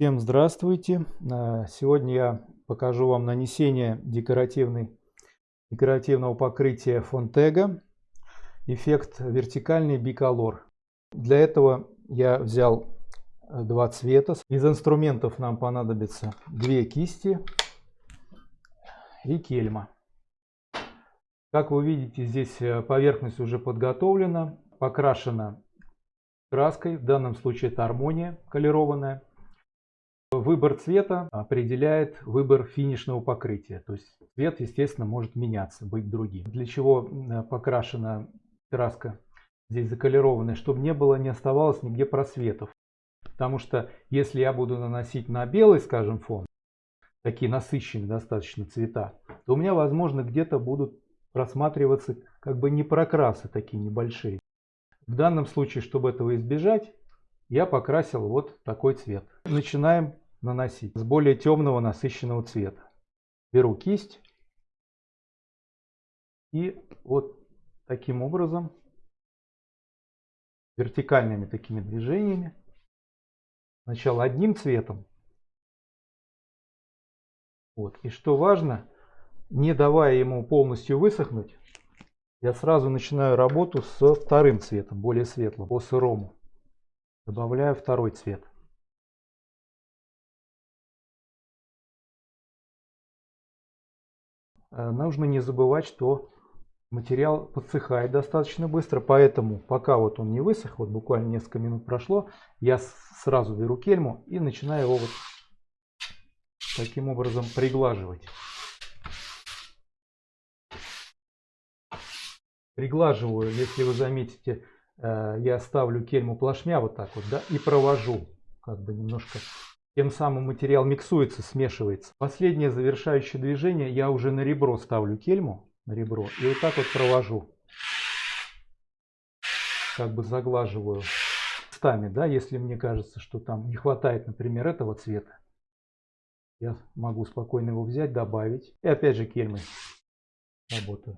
Всем здравствуйте! Э, Сегодня я покажу вам нанесение декоративной, декоративного покрытия Фонтега. Эффект вертикальный биколор. Для этого я взял э, два цвета. Из инструментов нам понадобится две кисти и кельма. Как вы видите, здесь э, поверхность уже подготовлена, покрашена краской. В данном случае это армония колерованная. Выбор цвета определяет выбор финишного покрытия. То есть цвет, естественно, может меняться, быть другим. Для чего покрашена краска здесь заколерованная, чтобы не было, не оставалось нигде просветов. Потому что если я буду наносить на белый, скажем, фон, такие насыщенные достаточно цвета, то у меня, возможно, где-то будут просматриваться как бы не прокрасы такие небольшие. В данном случае, чтобы этого избежать, я покрасил вот такой цвет. Начинаем наносить с более темного насыщенного цвета. Беру кисть и вот таким образом вертикальными такими движениями сначала одним цветом. Вот. И что важно не давая ему полностью высохнуть я сразу начинаю работу со вторым цветом более светлым по сырому. Добавляю второй цвет нужно не забывать, что материал подсыхает достаточно быстро, поэтому пока вот он не высох, вот буквально несколько минут прошло, я сразу беру кельму и начинаю его вот таким образом приглаживать. Приглаживаю, если вы заметите, э, я ставлю кельму плашмя вот так вот, да, и провожу, как бы немножко тем самым материал миксуется, смешивается. Последнее завершающее движение я уже на ребро ставлю кельму, на ребро, и вот так вот провожу. Как бы заглаживаю местами, да, если мне кажется, что там не хватает, например, этого цвета. Я могу спокойно его взять, добавить. И опять же кельмой работаю.